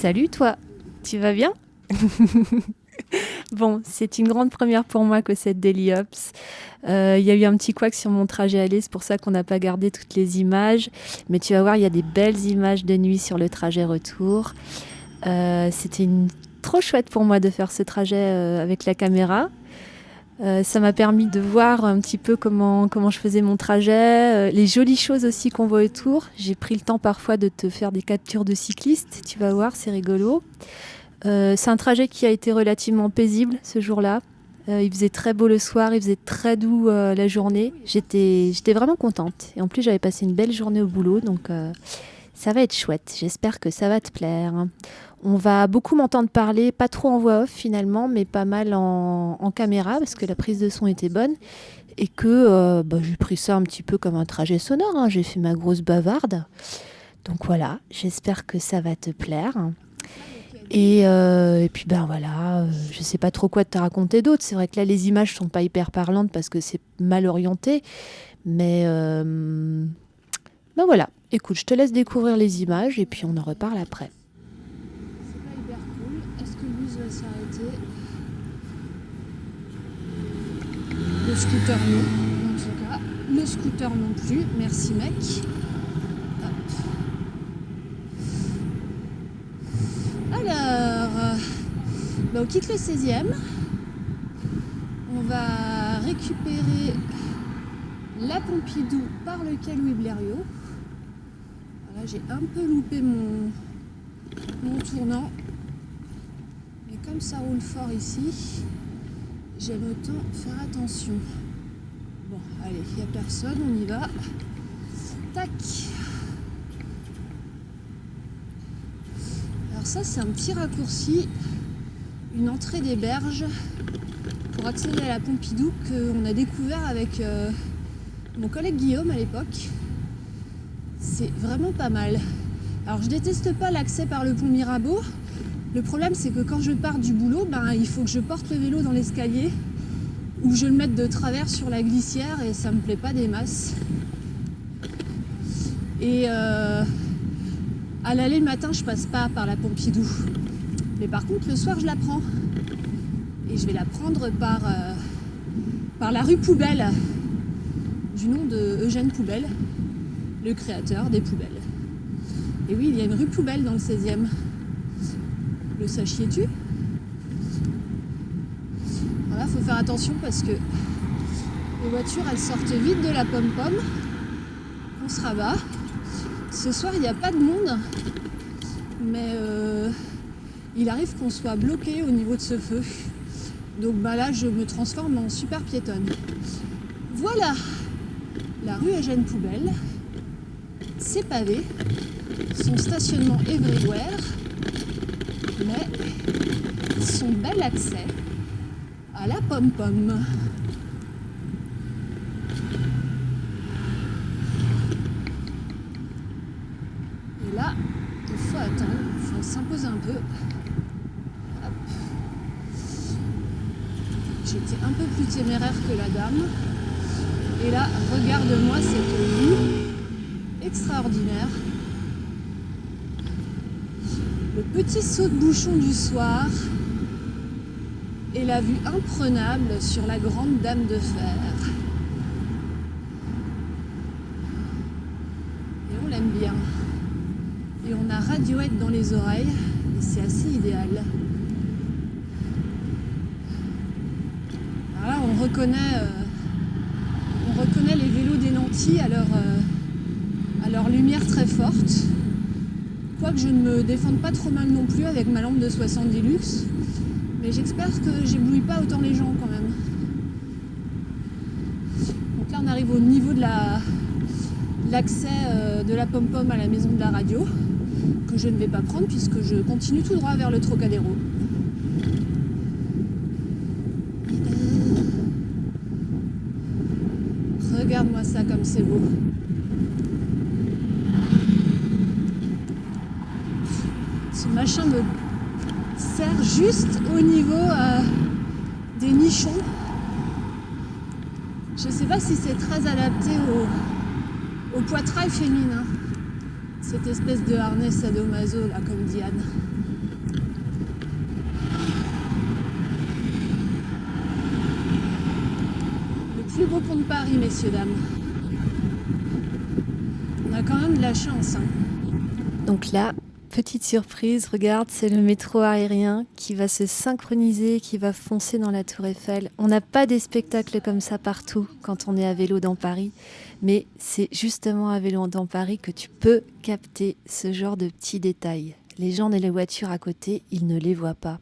Salut toi, tu vas bien? Bon, c'est une grande première pour moi que cette Daily Ops. Euh, il y a eu un petit couac sur mon trajet aller, c'est pour ça qu'on n'a pas gardé toutes les images. Mais tu vas voir, il y a des belles images de nuit sur le trajet retour. Euh, c'était trop chouette pour moi de faire ce trajet euh, avec la caméra. Ça m'a permis de voir un petit peu comment, comment je faisais mon trajet, les jolies choses aussi qu'on voit autour. J'ai pris le temps parfois de te faire des captures de cyclistes, tu vas voir, c'est rigolo. Euh, c'est un trajet qui a été relativement paisible ce jour-là. Euh, il faisait très beau le soir, il faisait très doux euh, la journée. J'étais, j'étais vraiment contente. Et en plus, j'avais passé une belle journée au boulot, donc ça va être chouette. J'espère que ça va te plaire. On va beaucoup m'entendre parler, pas trop en voix off finalement, mais pas mal en, caméra, parce que la prise de son était bonne. Et que bah, j'ai pris ça un petit peu comme un trajet sonore. Hein. J'ai fait ma grosse bavarde. Donc voilà, j'espère que ça va te plaire. Euh, et, puis ben voilà, euh, je sais pas trop quoi te raconter d'autre. C'est vrai que là les images sont pas hyper parlantes parce que c'est mal orienté, mais euh, ben voilà. Écoute, je te laisse découvrir les images et puis on en reparle après. C'est pas hyper cool. Est-ce que lui va s'arrêter Le scooter non, en tout cas. Le scooter non plus. Merci mec. on quitte le 16e. On va récupérer la Pompidou par le quai Louis Là, j'ai un peu loupé mon, mon tournant. Mais comme ça roule fort ici, j'aime autant faire attention. Bon, allez, il n'y a personne, on y va. Tac Alors ça, c'est un petit raccourci une entrée des berges pour accéder à la Pompidou qu'on a découvert avec euh, mon collègue Guillaume à l'époque. C'est vraiment pas mal. Alors je déteste pas l'accès par le pont Mirabeau. Le problème c'est que quand je pars du boulot, ben, il faut que je porte le vélo dans l'escalier ou je le mette de travers sur la glissière et ça me plaît pas des masses. Et euh, à l'aller le matin, je passe pas par la Pompidou. Mais par contre, le soir, je la prends. Et je vais la prendre par, euh, par la rue Poubelle, du nom de Eugène Poubelle, le créateur des poubelles. Et oui, il y a une rue Poubelle dans le 16e. Le sachiez-tu? Voilà, faut faire attention parce que les voitures, elles sortent vite de la pomme-pomme. On se rabat. Ce soir, il n'y a pas de monde, mais euh, il arrive qu'on soit bloqué au niveau de ce feu. Donc bah là, je me transforme en super piétonne. Voilà la rue Eugène Poubelle, c'est pavé, son stationnement everywhere, mais son bel accès à la pomme-pomme. Et là, il faut attendre, il faut s'imposer un peu. J'étais un peu plus téméraire que la dame. Et là, regarde-moi cette vue extraordinaire. Le petit saut de bouchon du soir et la vue imprenable sur la grande dame de fer. Et on l'aime bien. Et on a Radiohead dans les oreilles et c'est assez idéal. on reconnaît, euh, on reconnaît les vélos des Nantis à leur, euh, lumière très forte. Quoique je ne me défende pas trop mal non plus avec ma lampe de 70 luxe, mais j'espère que j'éblouis pas autant les gens quand même. Donc là on arrive au niveau de l'accès euh, de la pom-pom à la maison de la radio, que je ne vais pas prendre puisque je continue tout droit vers le Trocadéro. Regarde-moi ça comme c'est beau. machin me serre juste au niveau euh, des nichons. Je ne sais pas si c'est très adapté au, au poitrail féminin, cette espèce de harnais sadomaso, là, comme Diane. Le plus beau pont de Paris, messieurs, dames. On a quand même de la chance. Hein. Donc là, petite surprise, regarde, c'est le métro aérien qui va se synchroniser, qui va foncer dans la tour Eiffel. On n'a pas des spectacles comme ça partout quand on est à vélo dans Paris, mais c'est justement à vélo dans Paris que tu peux capter ce genre de petits détails. Les gens et les voitures à côté, ils ne les voient pas.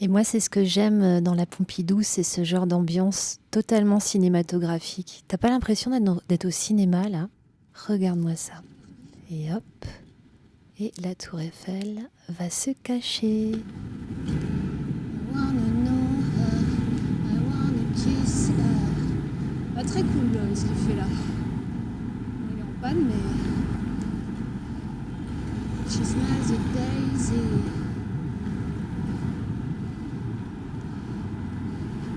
Et moi, c'est ce que j'aime dans la Pompidou, c'est ce genre d'ambiance totalement cinématographique. T'as pas l'impression d'être au cinéma là? Regarde-moi ça. Et hop. Et la tour Eiffel va se cacher. Pas très cool euh, ce qu'il fait là. Il est en panne, mais. She smells a daisy.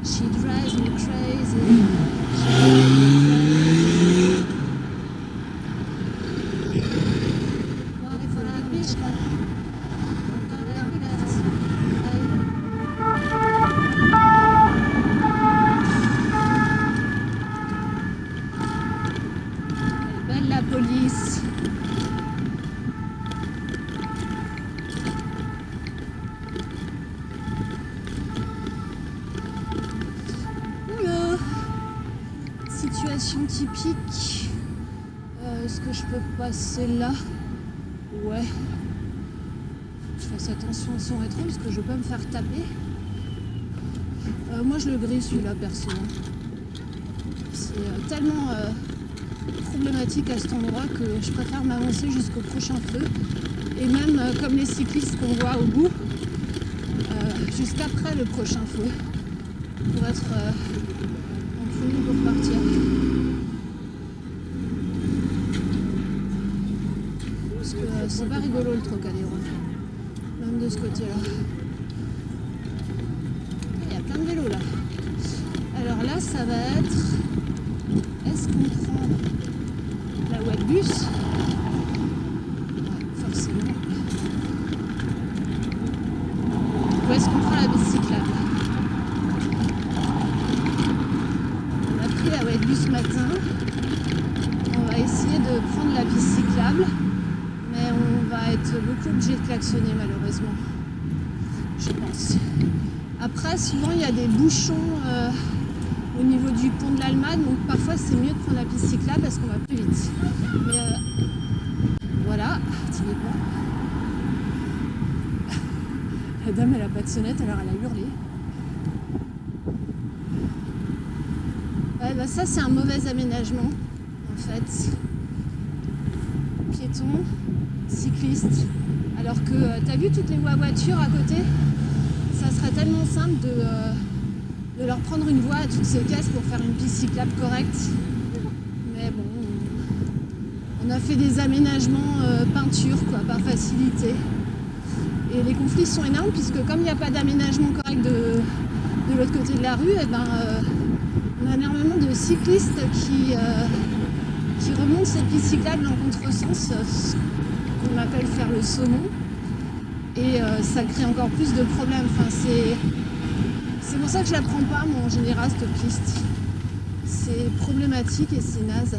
She drives me crazy. Situation typique. Euh, est-ce que je peux passer là? Ouais. Je fasse attention à son rétro parce que je peux me faire taper. Euh, moi je le grille celui-là perso. C'est euh, tellement problématique à cet endroit que je préfère m'avancer jusqu'au prochain feu. Et même comme les cyclistes qu'on voit au bout, jusqu'après le prochain feu. Pour être pour partir. Parce que euh, c'est pas le Trocadéro. Même de ce côté-là. Il y a plein de vélos là. Alors là, ça va être... Est-ce qu'on prend la web bus Forcément. Ou est-ce qu'on prend la bicyclette? Ce matin. On va essayer de prendre la piste cyclable, mais on beaucoup obligé de klaxonner malheureusement. Je pense. Après, souvent il y a des bouchons euh, au niveau du pont de l'Allemagne, donc parfois c'est mieux de prendre la piste cyclable parce qu'on va plus vite. Mais euh, voilà, typiquement. La dame elle a pas de sonnette alors elle a hurlé. Bah, ça c'est un mauvais aménagement en fait. Cyclistes. Alors que euh, tu as vu toutes les voitures à côté? Ça serait tellement simple de, euh, de, leur prendre une voie à toutes ces caisses pour faire une piste cyclable correcte. Mais bon, on a fait des aménagements euh, peinture quoi, par facilité. Et les conflits sont énormes puisque comme il n'y a pas d'aménagement correct de, de l'autre côté de la rue, et eh ben, on a énormément de cyclistes qui, qui remontent cette piste cyclable en contresens, euh, ce qu'on appelle faire le saumon. Et euh, ça crée encore plus de problèmes. Enfin, c'est pour ça que je la prends pas, moi, en général, cette piste. C'est problématique et c'est naze.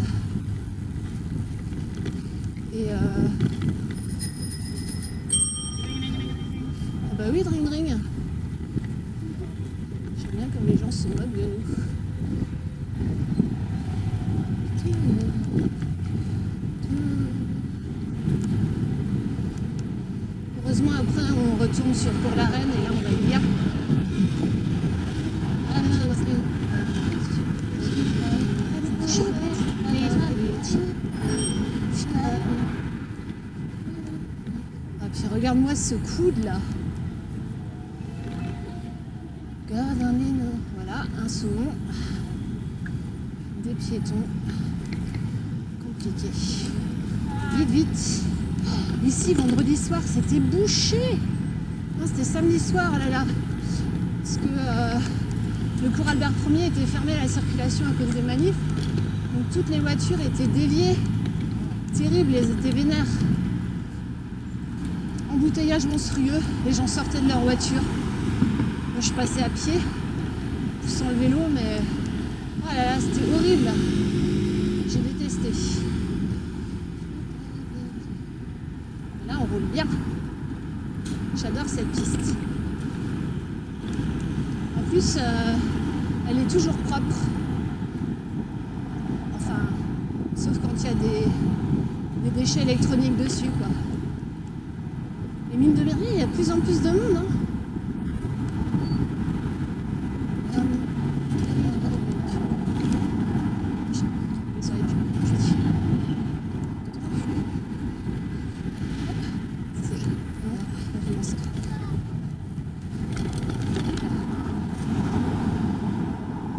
Et Ah bah oui, Dring Dring. J'aime bien comme les gens se moquent de nous. On retourne sur Pour la Reine et là, on va y bien. Ah, puis regarde-moi ce coude là. Regarde un Voilà, un saumon. Des piétons. Compliqué. Vite, vite. Ici, vendredi soir, c'était bouché. C'était samedi soir, là là. Parce que euh, le cours Albert 1er était fermé à la circulation à cause des manifs. Donc toutes les voitures étaient déviées. Terrible, elles étaient vénères. Embouteillage monstrueux, les gens sortaient de leur voiture. Moi je passais à pied, sans le vélo, mais Ah là là, c'était horrible. J'ai détesté. Là, on J'adore cette piste. En plus, euh, elle est toujours propre. Enfin, sauf quand il y a des, des déchets électroniques dessus, quoi. Et mine de rien, il y a de plus en plus de monde. Hein.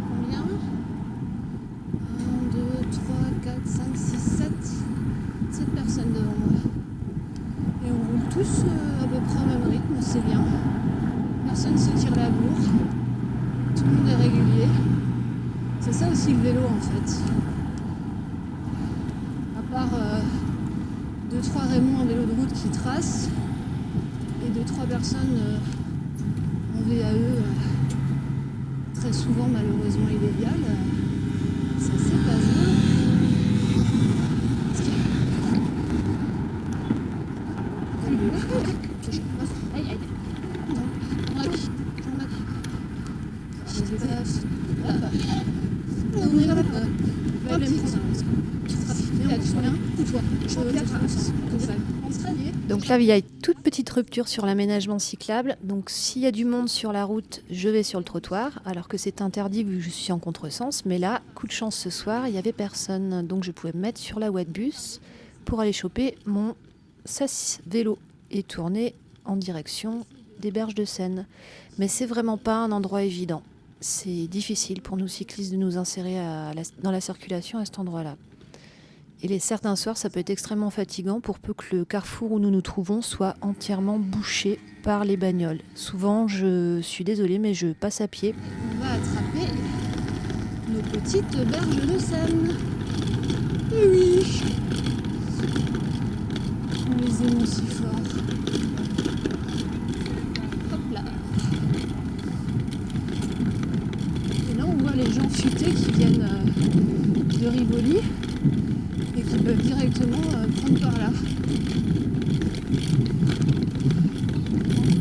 Combien 1, 2, 3, 4, 5, 6, 7. 7 personnes devant moi. Et on roule tous euh, à peu près au même rythme, c'est bien. Personne se tire la bourre. Tout le monde est régulier. C'est ça aussi le vélo en fait. À part 2-3 Raymond en vélo de route qui tracent et 2-3 personnes euh, en VAE euh, très souvent malheureusement illégales. euh, Ça se passe bien. Aïe, aïe. Non, dans la vie, dans la vie. On est là, là. Donc là, il y a une toute petite rupture sur l'aménagement cyclable. Donc s'il y a du monde sur la route, je vais sur le trottoir, alors que c'est interdit vu que je suis en contresens. Mais là, coup de chance ce soir, il n'y avait personne. Donc je pouvais me mettre sur la bus pour aller choper mon sas vélo et tourner en direction des berges de Seine. Mais c'est vraiment pas un endroit évident. C'est difficile pour nous cyclistes de nous insérer dans la circulation à cet endroit-là. Et les certains soirs, ça peut être extrêmement fatigant pour peu que le carrefour où nous nous trouvons soit entièrement bouché par les bagnoles. Souvent, je suis désolée, mais je passe à pied. On va attraper nos petites berges de Seine. Oui On les fort. Hop là Et là, on voit les gens futés qui viennent euh, de Rivoli et qui peuvent directement euh, prendre par là.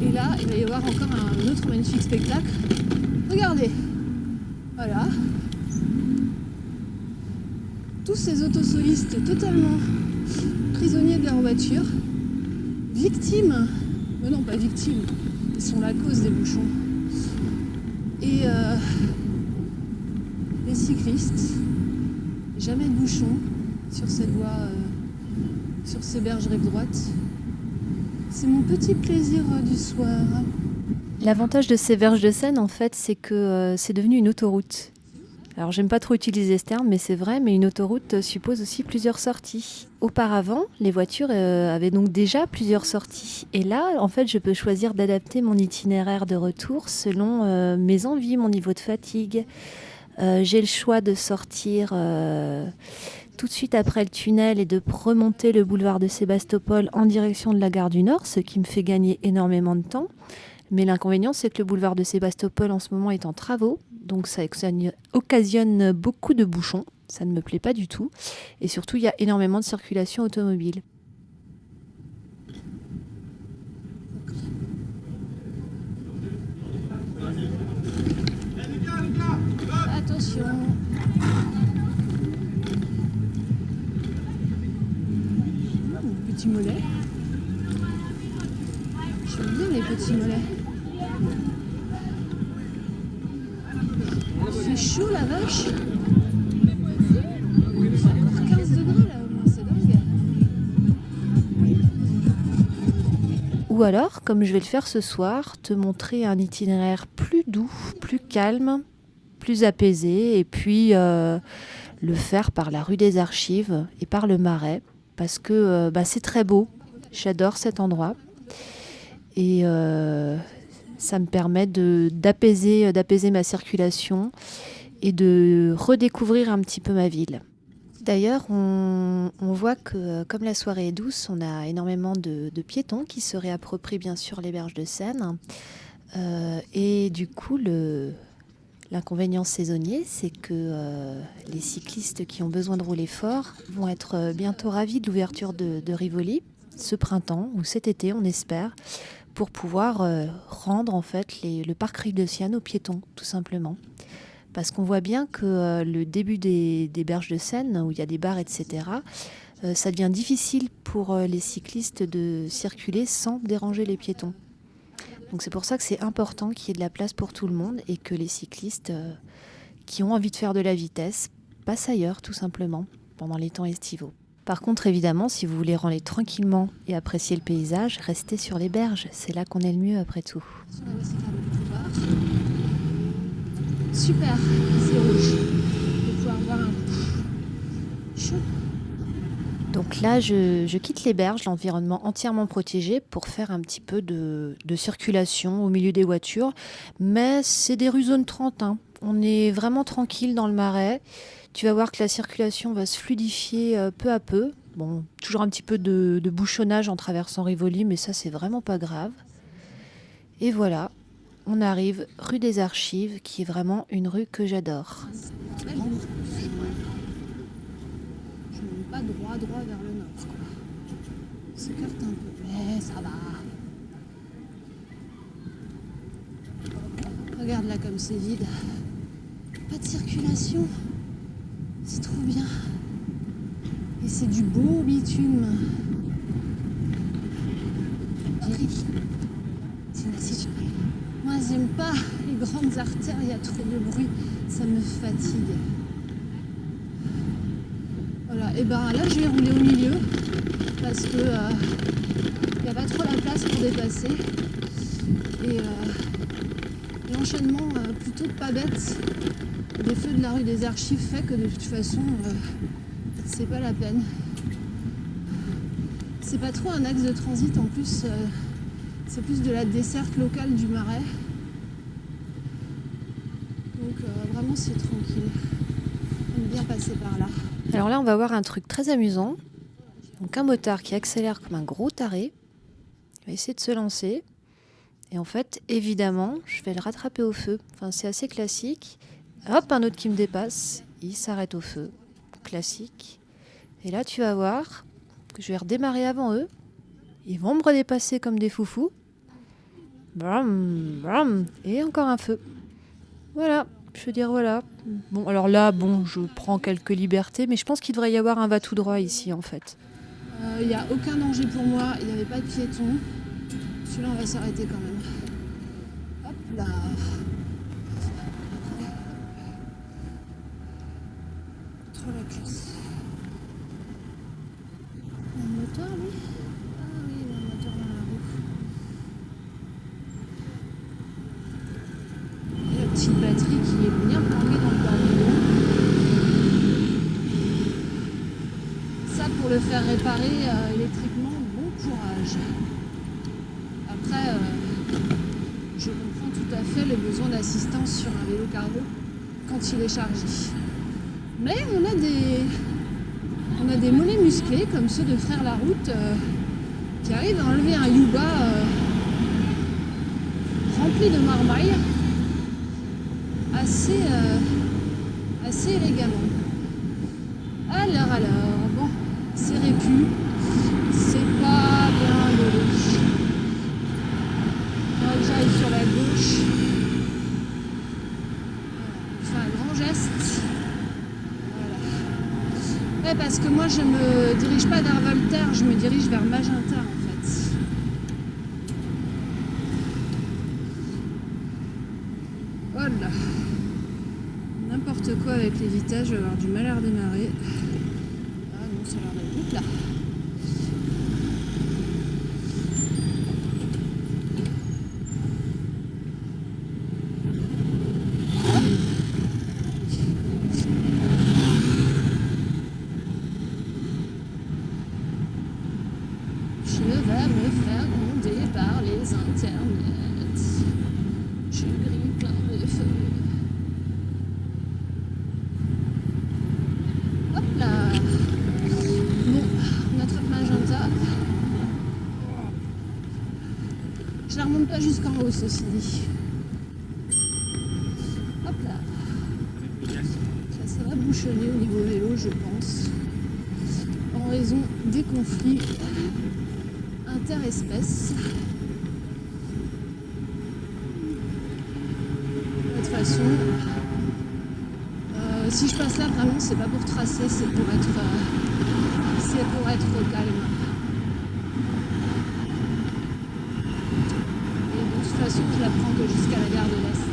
Et là, il va y avoir encore un autre magnifique spectacle. Regardez, voilà. Tous ces autosolistes totalement prisonniers de leur voiture, victimes, mais non pas victimes, ils sont la cause des bouchons. Et euh, les cyclistes, jamais de bouchons sur cette voie, euh, sur ces berges rive droite. C'est mon petit plaisir euh, du soir. L'avantage de ces berges de Seine, en fait, c'est que euh, c'est devenu une autoroute. Alors, j'aime pas trop utiliser ce terme, mais c'est vrai, mais une autoroute suppose aussi plusieurs sorties. Auparavant, les voitures euh, avaient donc déjà plusieurs sorties. Et là, en fait, je peux choisir d'adapter mon itinéraire de retour selon euh, mes envies, mon niveau de fatigue. Euh, J'ai le choix de sortir tout de suite après le tunnel et de remonter le boulevard de Sébastopol en direction de la gare du Nord, ce qui me fait gagner énormément de temps. Mais l'inconvénient, c'est que le boulevard de Sébastopol en ce moment est en travaux, donc ça occasionne- beaucoup de bouchons. Ça ne me plaît pas du tout. Et surtout, il y a énormément de circulation automobile. Attention. Mmh, petit mollet. J'aime bien les petits mollets. Fait chaud la vache. C'est encore 15 degrés là au moins, c'est dingue. Ou alors, comme je vais le faire ce soir, te montrer un itinéraire plus doux, plus calme, plus apaisé, et puis euh, le faire par la rue des Archives et par le Marais, parce que euh, bah, c'est très beau. J'adore cet endroit. Et euh, ça me permet de- d'apaiser ma circulation et de redécouvrir un petit peu ma ville. D'ailleurs, on, voit que euh, comme la soirée est douce, on a énormément de, piétons qui se réapproprient bien sûr les berges de Seine. Euh, et du coup, L'inconvénient saisonnier, c'est que euh, les cyclistes qui ont besoin de rouler fort vont être euh, bientôt ravis de l'ouverture de, Rivoli ce printemps ou cet été, on espère, pour pouvoir euh, rendre en fait le parc Rive de Sienne aux piétons, tout simplement. Parce qu'on voit bien que le début des, berges de Seine, où il y a des bars, etc., ça devient difficile pour les cyclistes de circuler sans déranger les piétons. Donc c'est pour ça que c'est important qu'il y ait de la place pour tout le monde et que les cyclistes euh, qui ont envie de faire de la vitesse passent ailleurs tout simplement pendant les temps estivaux. Par contre, évidemment, si vous voulez rentrer tranquillement et apprécier le paysage, restez sur les berges. C'est là qu'on est le mieux après tout. Super, c'est rouge. On pouvoir voir un coup. Donc là, je, je quitte les berges, l'environnement entièrement protégé, pour faire un petit peu de, de circulation au milieu des voitures. Mais c'est des rues zone 30. Hein. On est vraiment tranquille dans le marais. Tu vas voir que la circulation va se fluidifier euh, peu à peu. Bon, toujours un petit peu de, bouchonnage en traversant Rivoli, mais ça, c'est vraiment pas grave. Et voilà, on arrive rue des Archives, qui est vraiment une rue que j'adore. pas droit droit vers le nord. Quoi. On un peu, mais ça va. Regarde là comme c'est vide. Pas de circulation. C'est trop bien. Et c'est du beau bitume. Moi j'aime pas les grandes artères, il y a trop de bruit, ça me fatigue. Voilà, et ben là je vais rouler au milieu parce que il euh, n'y a pas trop la place pour dépasser. Et euh, l'enchaînement euh, plutôt pas bête des feux de la rue des archives fait que de toute façon c'est pas la peine. C'est pas trop un axe de transit en plus c'est plus de la desserte locale du marais. Donc vraiment c'est tranquille. On est bien passer par là. Alors là, on va voir un truc très amusant. Donc un motard qui accélère comme un gros taré. Il va essayer de se lancer. Et en fait, évidemment, je vais le rattraper au feu. Enfin, c'est assez classique. Hop, un autre qui me dépasse. Il s'arrête au feu. Classique. Et là, tu vas voir que je vais redémarrer avant eux. Ils vont me redépasser comme des foufous. Bram, bram. Et encore un feu. Voilà. Je veux dire, voilà. Bon, alors là, bon, je prends quelques libertés, mais je pense qu'il devrait y avoir un va tout droit ici, en fait. Il euh, n'y a aucun danger pour moi, il n'y avait pas de piéton. Celui-là, on va s'arrêter quand même. Hop là. Trop la classe. Moteur, lui? Ah oui, il a un moteur dans la roue. La petite batterie qui est bien planquée dans le bordon. Ça, pour le faire réparer euh, électriquement, bon courage. Après, euh, je comprends tout à fait le besoin d'assistance sur un vélo cargo quand il est chargé. Mais on a des, on a mollets musclés comme ceux de Frère La Route euh, qui arrivent à enlever un Yuba euh, rempli de marmaille assez, euh, assez élégamment. Alors, alors, bon, c'est répu, c'est pas bien gaulé. Faudrait que j'aille sur la gauche. Voilà. Faire un grand geste. Voilà. Parce que moi, je me dirige pas vers Voltaire, je me dirige vers Magenta, en fait. Voilà n'importe quoi avec les vitesses, je vais avoir du mal à redémarrer. Ah non, ça a l'air d'aller. là. Vais me faire gronder par les internets. Je grille plein de feux. Hop là Bon, on attrape Magenta. Je la remonte pas jusqu'en haut, ceci dit. Hop là embouchonnée au niveau vélo, je pense, en raison des conflits interespèces. De toute façon, euh, si je passe là, vraiment, c'est pas pour tracer, c'est pour être, euh, c'est pour être calme. Et de toute façon, je la prends que jusqu'à la gare de l'Est.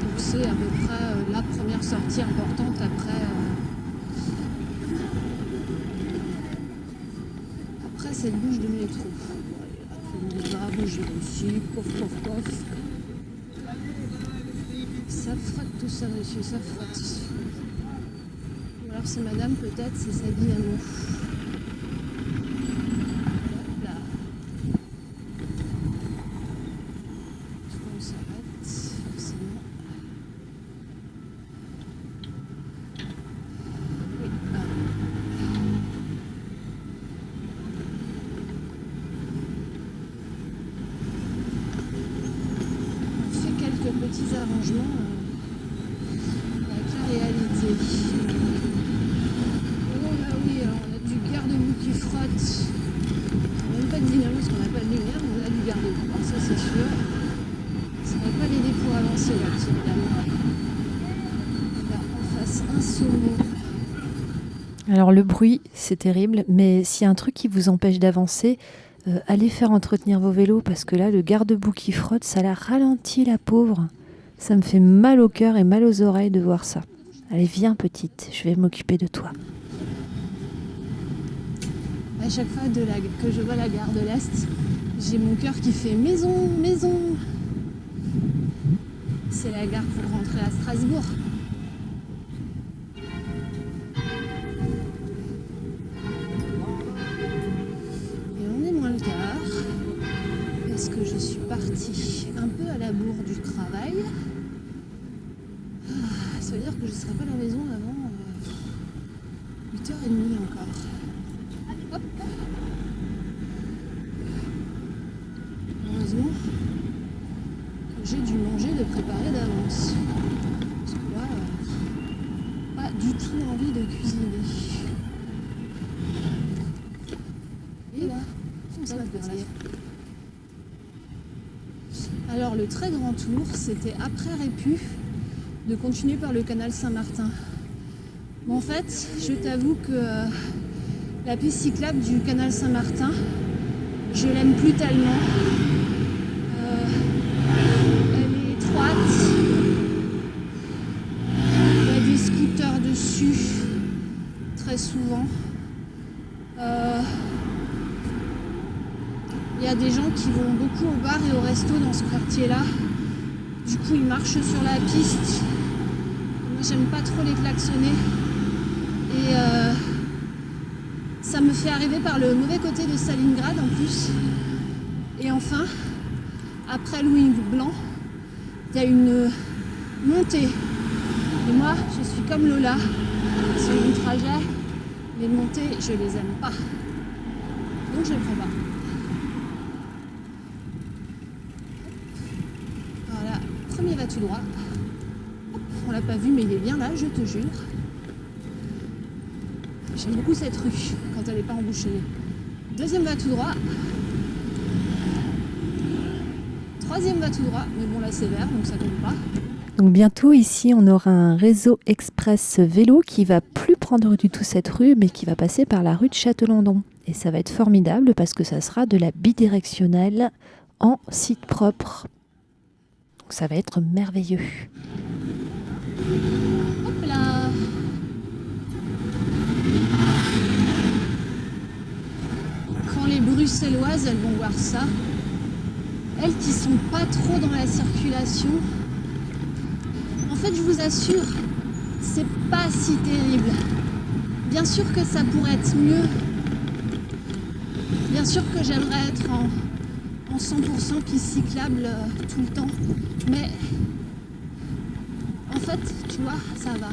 Donc c'est à peu près euh, la première sortie importante après. après cette bouche de métro. Ça frotte tout ça, monsieur, ça frotte. Ou alors c'est madame, peut-être, c'est sa vie à nous. Là. On s'arrête, forcément. Oui, là. On fait quelques petits arrangements euh, avec la réalité. Oh là oui, alors on a du garde-boue qui frotte. On n'a même pas de dynamo parce qu'on n'a pas de lumière, mais on a du garde-boue, Alors ça ne va pas l'aider pour avancer. Là, un saumon. Alors le bruit, c'est terrible, mais s'il y a un truc qui vous empêche d'avancer, euh, allez faire entretenir vos vélos parce que là, le garde-boue qui frotte, ça la ralentit la pauvre. Ça me fait mal au cœur et mal aux oreilles de voir ça. Allez, viens petite, je vais m'occuper de toi. À chaque fois de la- que je vois la gare de l'Est, j'ai mon cœur qui fait maison, maison. C'est la gare pour rentrer à Strasbourg. Et on est moins le quart parce que je suis partie un peu à la bourre du travail. Ah, Ça veut dire que je ne serai pas à la maison avant euh, 8h30 encore. Hop. Heureusement que j'ai dû manger de préparer d'avance. Parce que là, euh, pas du tout envie de cuisiner. Et là, ça va vers là. Alors le très grand tour, c'était après Répu de continuer par le canal Saint-Martin. En fait, je t'avoue que euh, la piste cyclable du canal Saint-Martin, je l'aime plus tellement. Euh, elle est étroite. Il y a des scooters dessus, très souvent. Euh, il y a des gens qui vont beaucoup au bar et au resto dans ce quartier-là. Du coup, ils marchent sur la piste. Moi, j'aime pas trop les klaxonner. Et euh, ça me fait arriver par le mauvais côté de Stalingrad en plus. Et enfin, après Louis Blanc, il y a une montée. Et moi, je suis comme Lola. Sur mon trajet, les montées, je les aime pas. Donc je ne les prends pas. Voilà, premier va tout droit. On l'a pas vu, mais il est bien là, je te jure. J'aime beaucoup cette rue quand elle n'est pas embouchée. Deuxième va tout droit. Troisième va tout droit, mais bon là c'est vert donc ça compte pas. Donc bientôt ici, on aura un réseau express vélo qui va plus du tout cette rue, mais qui va passer par la rue de Château-Landon. Et ça va être formidable parce que ça sera de la bidirectionnelle en site propre. Donc ça va être merveilleux. Hop là Quand les bruxelloises elles vont voir ça, elles qui sont pas trop dans la circulation, en fait je vous assure, c'est pas si terrible. Bien sûr que ça pourrait être mieux. Bien sûr que j'aimerais être en, en 100% piste cyclable euh, tout le temps. Mais en fait, tu vois, ça va.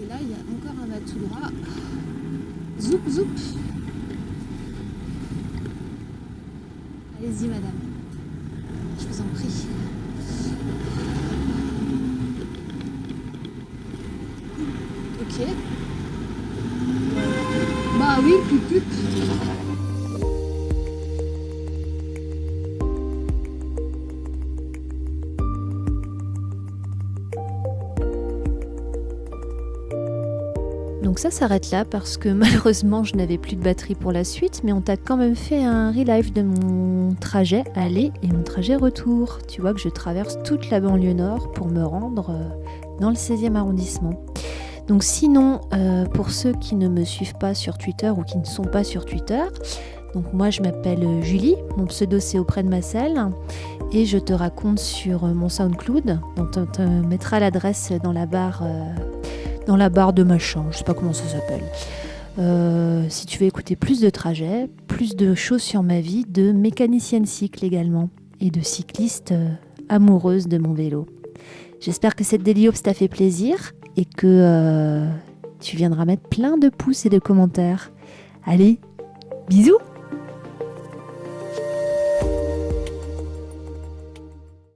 Et là, il y a encore un va tout droit. Zoup, zoup. Allez-y, madame. Je vous en prie. Bah oui, pup Donc ça s'arrête là parce que malheureusement je n'avais plus de batterie pour la suite, mais on t'a quand même fait un relive de mon trajet aller et mon trajet retour. Tu vois que je traverse toute la banlieue nord pour me rendre euh, dans le 16e arrondissement. Donc sinon, euh, pour ceux qui ne me suivent pas sur Twitter ou qui ne sont pas sur Twitter, moi je m'appelle Julie, mon pseudo c'est auprès de ma selle et je te raconte sur mon SoundCloud, dont on te mettra l'adresse dans la barre dans la barre de machin, je sais pas comment ça s'appelle. Euh, si tu veux écouter plus de trajets, plus de choses sur ma vie, de mécanicienne cycle également, et de cycliste euh, amoureuse de mon vélo. J'espère que cette Déliops t'a fait plaisir et que euh, tu viendras mettre plein de pouces et de commentaires. Allez, bisous